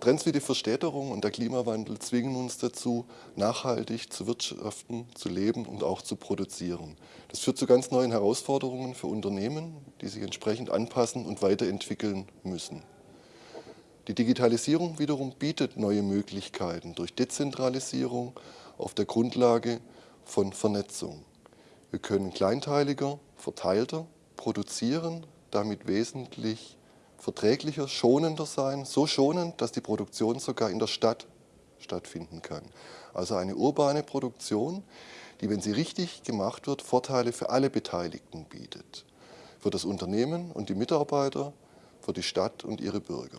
Trends wie die Verstädterung und der Klimawandel zwingen uns dazu, nachhaltig zu wirtschaften, zu leben und auch zu produzieren. Das führt zu ganz neuen Herausforderungen für Unternehmen, die sich entsprechend anpassen und weiterentwickeln müssen. Die Digitalisierung wiederum bietet neue Möglichkeiten durch Dezentralisierung auf der Grundlage von Vernetzung. Wir können kleinteiliger, verteilter produzieren, damit wesentlich verträglicher, schonender sein, so schonend, dass die Produktion sogar in der Stadt stattfinden kann. Also eine urbane Produktion, die, wenn sie richtig gemacht wird, Vorteile für alle Beteiligten bietet. Für das Unternehmen und die Mitarbeiter, für die Stadt und ihre Bürger.